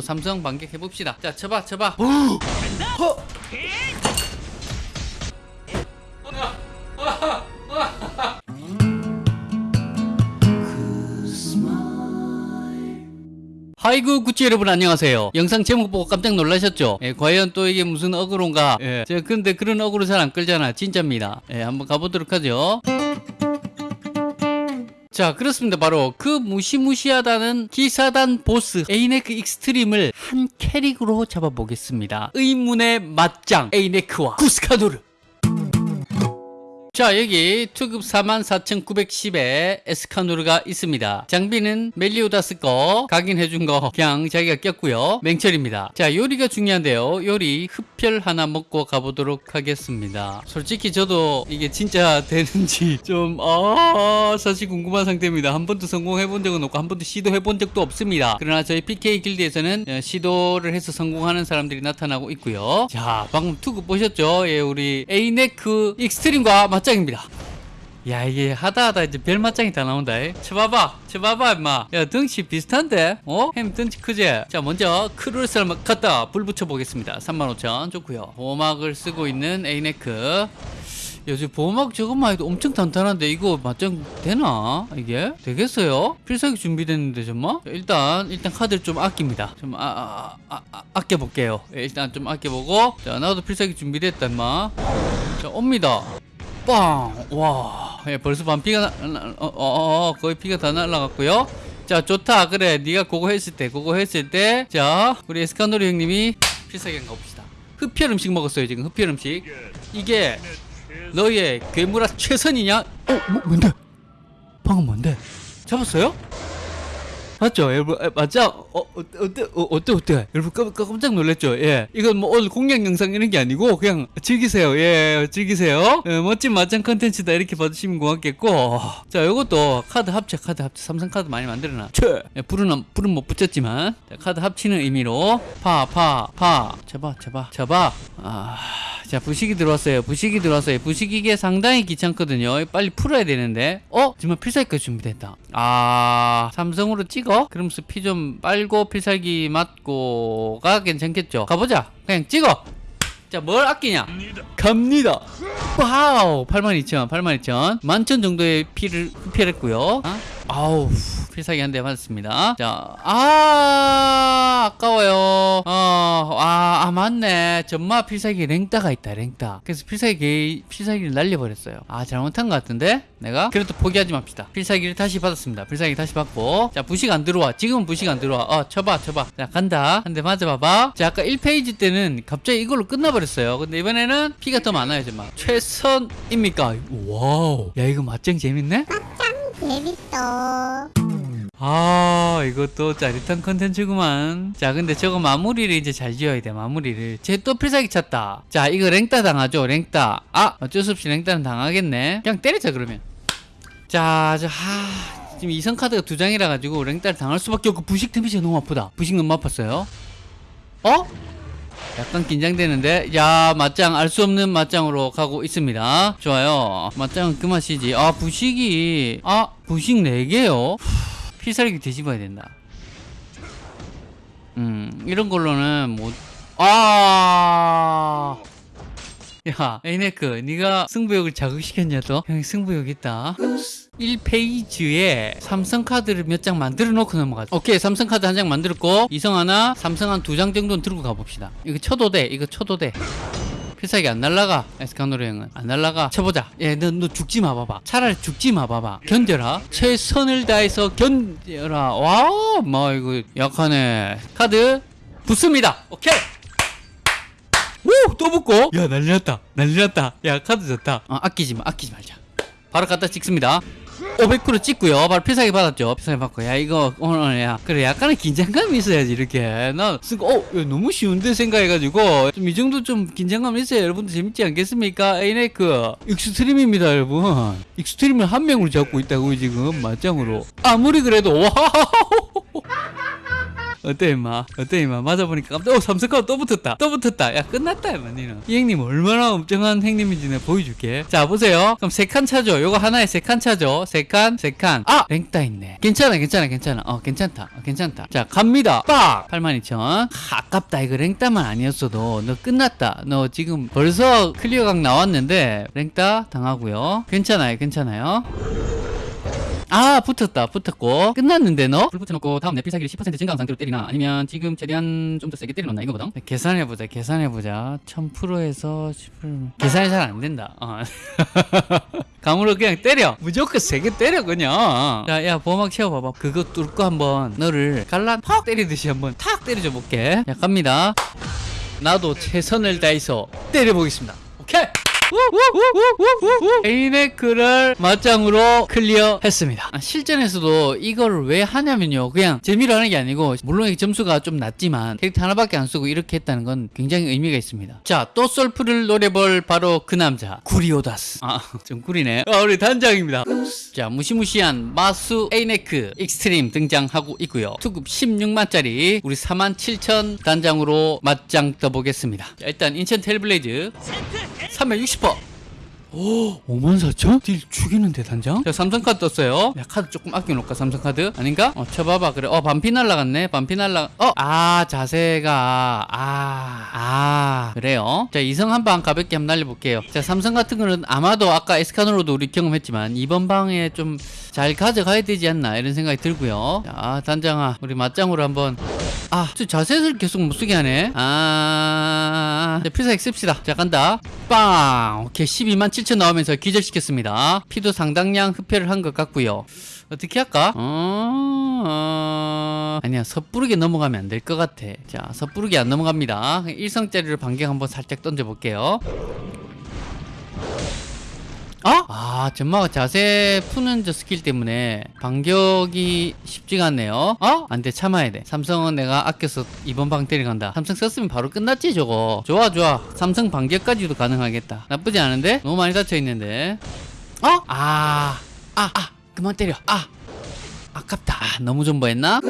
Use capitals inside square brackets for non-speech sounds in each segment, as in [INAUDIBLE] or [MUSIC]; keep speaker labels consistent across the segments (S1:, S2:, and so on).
S1: 삼성 반격 해봅시다 자 쳐봐 쳐봐 하이구 구찌 여러분 안녕하세요. 영상 제목 보고 깜짝 놀라셨죠? 예, 과연 또 이게 무슨 어그로인가? 예, 제가 근데 그런 어그로 잘 안 끌잖아. 진짜입니다. 예, 한번 가보도록 하죠. 자 그렇습니다. 바로 그 무시무시하다는 기사단 보스 에이네크 Extreme을 한 캐릭으로 잡아보겠습니다. 의문의 맞짱 에이네크와 구스카노르 자 여기 투급 44,910에 에스카노르가 있습니다. 장비는 멜리오다스 거 각인해준 거 그냥 자기가 꼈고요. 맹철입니다. 자 요리가 중요한데요. 요리 흡혈 하나 먹고 가보도록 하겠습니다. 솔직히 저도 이게 진짜 [LAUGHS] 되는지 좀아 사실 궁금한 상태입니다. 한 번도 성공해본 적은 없고 한 번도 시도해본 적도 없습니다. 그러나 저희 PK 길드에서는 어, 시도를 해서 성공하는 사람들이 나타나고 있고요. 자 방금 투급 보셨죠? 예 우리 에이네크 Extreme과 맞짱입니다 야 이게 하다 하다 이제 별 맞짱이 다 나온다 이. 쳐봐봐 쳐봐봐 임마 야 덩치 비슷한데 어? 햄 덩치 크지? 자 먼저 크루스를 갖다 불 붙여 보겠습니다 35,000 좋고요 보호막을 쓰고 있는 에이네크 요즘 보호막 저것만 해도 엄청 단단한데 이거 맞짱 되나? 이게? 되겠어요? 필살기 준비됐는데 정말? 일단 일단 카드를 좀 아낍니다 좀 아, 아, 아, 아, 아껴볼게요 예, 일단 좀 아껴보고 자 나도 필살기 준비됐다 임마 자 옵니다 빵! 와, 예, 벌써 반 피가 나, 나- 어, 어, 어, 거의 피가 다 날라갔고요. 자, 좋다. 그래, 네가 그거 했을 때, 그거 했을 때, 자, 우리 에스카노리 형님이 필살기 가봅시다. 흡혈 음식 먹었어요, 지금 흡혈 음식. 이게 너의 괴물아 최선이냐? 어, 뭐, 뭔데? 방금 뭔데? 잡았어요? 맞죠, 여러분? 에, 맞죠? 어, 어, 어때, 어, 어때, 어때? 여러분 깜, 깜짝 놀랐죠? 예. 이건 뭐 오늘 공략 영상 이런 게 아니고 그냥 즐기세요. 예, 즐기세요. 예, 멋진 맞짱 컨텐츠다 이렇게 봐주시면 고맙겠고. 자, 요것도 카드 합체, 카드 합체. 삼성 카드 많이 만들어놔. 채! 예, 불은, 불은 못 붙였지만. 자, 카드 합치는 의미로. 파, 파, 파. 쳐봐, 쳐봐, 쳐봐. 아. 자 부식이 들어왔어요 부식이 들어왔어요 부식 이게 상당히 귀찮거든요 빨리 풀어야 되는데 어? 정말 필살기까지 준비됐다 아 삼성으로 찍어? 그러면서 피좀 빨고 필살기 맞고가 괜찮겠죠? 가보자. 그냥 찍어. 자 뭘 아끼냐? 갑니다. 와우 82,000 82,000 만천. 정도의 피를 흡혈했고요. 아? 아우 필살기 한 대 맞았습니다. 자 아 아까워요. 어, 아, 아 맞네. 전마 필살기 랭따가 있다 랭따. 그래서 필살기 필살기를 날려버렸어요. 아 잘못한 것 같은데? 내가? 그래도 포기하지 맙시다. 필살기를 다시 받았습니다. 필살기 다시 받고. 자 부식 안 들어와. 지금은 부식 안 들어와. 어 쳐봐 쳐봐. 자 간다. 한 대 맞아봐봐. 자 아까 1페이지 때는 갑자기 이걸로 끝나버렸어요. 근데 이번에는 피가 더 많아요 정말 최선입니까? 와우. 야 이거 맞짱 재밌네?
S2: 재밌어.
S1: 아 이것도 짜릿한 컨텐츠구만. 자 근데 저거 마무리를 이제 잘 지어야 돼 마무리를. 쟤 또 필살기 찼다. 자 이거 랭따 당하죠 랭따. 아 어쩔 수 없이 랭따는 당하겠네. 그냥 때리자 그러면. 자저 하... 지금 이성 카드가 두 장이라 가지고 랭따를 당할 수밖에 없고 부식 데미지가 너무 아프다. 부식 너무 아팠어요. 어? 약간 긴장되는데? 야 맞짱 알 수 없는 맞짱으로 가고 있습니다. 좋아요. 맞짱은 그 맛이지. 아 부식이. 아 부식 4개요 필살기 뒤집어야 된다. 음 이런 걸로는 못 아! 야 에이네크 네가 승부욕을 자극시켰냐 또? 형이 승부욕 있다. 1페이지에 삼성카드를 몇 장 만들어 놓고 넘어가자. 오케이 삼성카드 한 장 만들었고 이성 하나 삼성 한 두 장 정도는 들고 가봅시다. 이거 쳐도 돼 이거 쳐도 돼 필살기 안 날라가 에스카노르 형은. 안 날라가. 쳐보자. 얘너 너 죽지 마 봐봐. 차라리 죽지 마 봐봐. 견뎌라. 최선을 다해서 견뎌라. 와뭐 이거 약하네. 카드 붙습니다. 오케이. 오! 또 붙고. 야 난리 났다. 난리 났다. 야 카드 좋다. 어, 아끼지 마 아끼지 말자. 바로 갖다 찍습니다 500% 찍고요. 바로 필살기 받았죠. 필살기 받고. 야 이거 오늘 야 그래 약간의 긴장감이 있어야지 이렇게. 나 쓰고 어 야, 너무 쉬운데 생각해가지고. 좀 이 정도 좀 긴장감 있어야 여러분들 재밌지 않겠습니까? 에이네크. Extreme입니다 여러분. Extreme을 한 명으로 잡고 있다고 지금. 맞짱으로. 아무리 그래도 와 어때 임마? 어때 임마? 맞아보니까 깜짝 어 삼성카드 또 붙었다. 또 붙었다. 야 끝났다 임마 니는. 이 형님 얼마나 엄청난 형님인지 내가 보여줄게. 자 보세요. 그럼 세 칸 차죠. 요거 하나에 세 칸 차죠. 세칸세 칸아! 랭따 있네. 괜찮아 괜찮아 괜찮아. 어 괜찮다. 어, 괜찮다. 자 갑니다. 빡! 82,000 아깝다. 이거 랭따만 아니었어도. 너 끝났다. 너 지금 벌써 클리어각 나왔는데 랭따 당하고요. 괜찮아요 괜찮아요 아 붙었다 붙었고. 끝났는데 너? 불 붙여놓고 다음 내필 사기를 10% 증가한 상태로 때리나? 아니면 지금 최대한 좀 더 세게 때려놓나 이거거든 계산해보자 계산해보자. 1000%에서 10% 계산이 잘 안된다. 어. [LAUGHS] 감으로 그냥 때려. 무조건 세게 때려 그냥. 자야 보호막 채워봐봐. 그거 뚫고 한번 너를 갈란 팍 때리듯이 한번 탁 때려줘 볼게. 자 갑니다. 나도 최선을 다해서 때려보겠습니다. 오케이 에이네크를 맞짱으로 클리어했습니다. 아, 실전에서도 이걸 왜 하냐면요. 그냥 재미로 하는 게 아니고 물론 이 점수가 좀 낮지만 캐릭터 하나밖에 안 쓰고 이렇게 했다는 건 굉장히 의미가 있습니다. 자, 또 솔프를 노려볼 바로 그 남자 구리오다스. 아, [LAUGHS] 좀 구리네. 아, 우리 단장입니다. 자, 무시무시한 마수 에이네크 Extreme 등장하고 있고요. 투급 16만짜리 우리 47,000 단장으로 맞짱 떠보겠습니다. 자, 일단 인천 텔블레이즈 360%. 오, 54,000? 딜 죽이는데 단장? 자, 삼성카드 떴어요. 야, 카드 조금 아껴놓을까, 삼성카드? 아닌가? 어, 쳐봐봐. 그래. 어, 반피 날라갔네. 반피 날라, 어! 아, 자세가, 아, 아, 그래요. 자, 이성 한 방 가볍게 한번 날려볼게요. 자, 삼성 같은 거는 아마도 아까 에스카노로도 우리 경험했지만, 이번 방에 좀 잘 가져가야 되지 않나, 이런 생각이 들고요. 자, 단장아, 우리 맞짱으로 한번 아, 저 자세를 계속 못 쓰게 하네. 아, 자, 필살기 씁시다. 자, 간다. 빵! 오케이, 12만 7천 나오면서 기절시켰습니다. 피도 상당량 흡혈을 한 것 같고요. 어떻게 할까? 어, 어... 아니야, 섣부르게 넘어가면 안 될 것 같아. 자, 섣부르게 안 넘어갑니다. 일성짜리로 반격 한번 살짝 던져볼게요. 어? 아, 전마가 자세 푸는 저 스킬 때문에 반격이 쉽지가 않네요. 어? 안 돼, 참아야 돼. 삼성은 내가 아껴서 이번 방 때려간다. 삼성 썼으면 바로 끝났지, 저거. 좋아, 좋아. 삼성 반격까지도 가능하겠다. 나쁘지 않은데? 너무 많이 닫혀 있는데. 어? 아, 아, 아, 그만 때려. 아, 아깝다. 아, 너무 존버했나?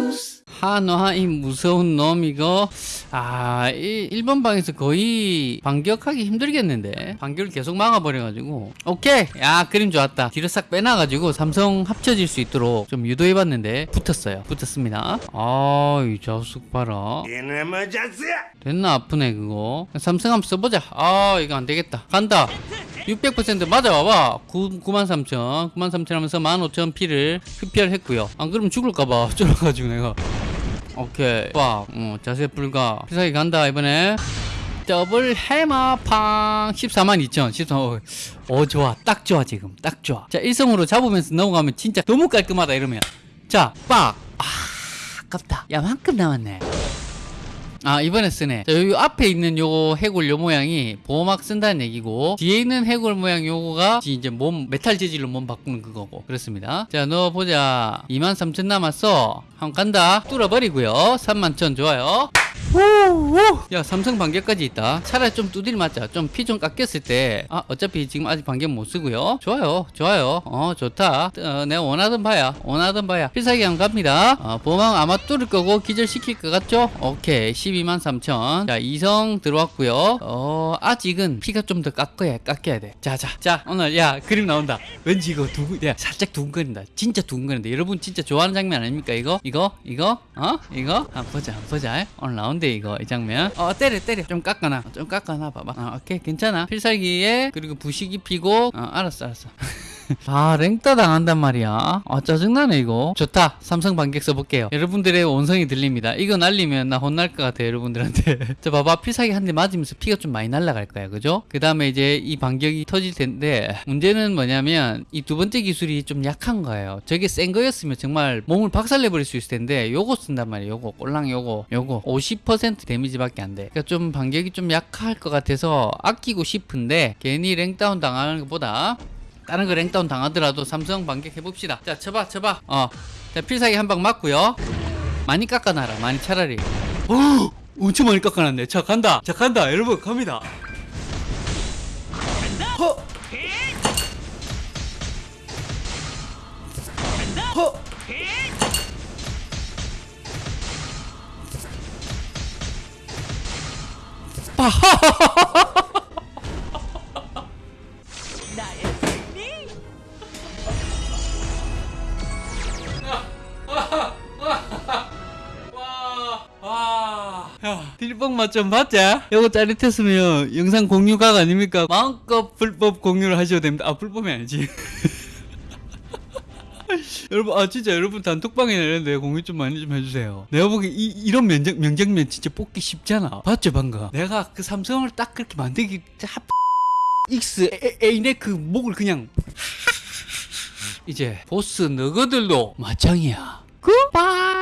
S1: 한화 이 무서운 놈 이거. 아 이, 1번 방에서 거의 반격하기 힘들겠는데. 반격을 계속 막아버려가지고. 오케이. 야 그림 좋았다. 뒤로 싹 빼놔가지고 삼성 합쳐질 수 있도록 좀 유도해봤는데 붙었어요. 붙었습니다. 아이 자숙 봐라.
S3: 이놈의 자식!
S1: 됐나? 아프네 그거. 삼성 한번 써보자. 아 이거 안되겠다. 간다. 600% 맞아봐봐 93,000 93,000 하면서 15,000 피를 흡혈했고요. 안 그러면 죽을까봐 [LAUGHS] 쫄아가지고 내가 오케이. 빡 어, 자세 불가. 피사기 간다 이번에. 더블 해마팡. 14만 2천. 14 어, 어 좋아. 딱 좋아 지금. 딱 좋아. 자 일성으로 잡으면서 넘어가면 진짜 너무 깔끔하다 이러면. 자빡. 아 아깝다. 야 만큼 남았네 아 이번에 쓰네. 자 여기 앞에 있는 요거 해골 요 모양이 보호막 쓴다는 얘기고 뒤에 있는 해골 모양 요거가 이제 몸 메탈 재질로 몸 바꾸는 그거고. 그렇습니다. 자 넣어보자. 23,000 남았어. 한번 간다. 뚫어버리고요. 31,000 좋아요 야 삼성 반격까지 있다. 차라리 좀 두들 맞자. 좀 피 좀 깎였을 때. 아 어차피 지금 아직 반격 못 쓰고요. 좋아요 좋아요. 어 좋다. 어, 내가 원하던 바야. 원하던 바야. 필살기 안 갑니다. 어, 보망 아마 뚫을 거고 기절시킬 것 같죠? 오케이. 12만 3천. 자 이성 들어왔고요. 어 아직은 피가 좀 더 깎아야 깎여야 돼. 자자 자 오늘 야 그림 나온다. 왠지 이거 두근 야 살짝 두근거린다. 진짜 두근거린다. 여러분 진짜 좋아하는 장면 아닙니까? 이거? 이거? 이거? 어? 이거? 한번 보자 한번 보자. 오늘 나온 대 이거 이 장면. 어 때려 때려. 좀 깎아놔. 좀 깎아놔 봐봐. 어, 오케이 괜찮아. 필살기에 그리고 부식이 피고 어 알았어 알았어 [LAUGHS] 아 랭따 당한단 말이야. 아 짜증나네 이거. 좋다. 삼성 반격 써볼게요. 여러분들의 원성이 들립니다. 이거 날리면 나 혼날 것 같아 여러분들한테. [LAUGHS] 자 봐봐 필살기 한 대 맞으면서 피가 좀 많이 날라갈 거야 그죠? 그 다음에 이제 이 반격이 터질 텐데 문제는 뭐냐면 이 두 번째 기술이 좀 약한 거예요. 저게 센 거였으면 정말 몸을 박살내버릴 수 있을 텐데 요거 쓴단 말이에요 요거. 꼴랑 요거 요거. 50% 데미지밖에 안돼. 그러니까 좀 반격이 좀 약할 것 같아서 아끼고 싶은데 괜히 랭다운 당하는 것보다 다른 거 랭다운 당하더라도 삼성 반격 해봅시다. 자 쳐봐 쳐봐. 어자 필살기 한 방 맞고요. 많이 깎아놔라 많이 차라리. 오! 엄청 많이 깎아놨네. 자 간다. 자 간다. 여러분 갑니다. 어. 어. 허! 허! 빠하하하하하. 야, 딜뽕 맛 좀 봤자? 요거 짜릿했으면 영상 공유각 아닙니까? 마음껏 불법 공유를 하셔도 됩니다. 아, 불법이 아니지. [LAUGHS] 여러분, 아, 진짜 여러분 단톡방에 내는데 공유 좀 많이 좀 해주세요. 내가 보기엔 이, 이런 면적, 명장면 진짜 뽑기 쉽잖아. 봤죠, 방금? 내가 그 삼성을 딱 그렇게 만들기, 하, A, A네 그 목을 그냥. [LAUGHS] 이제 보스 너거들도 마창이야. 굿바이!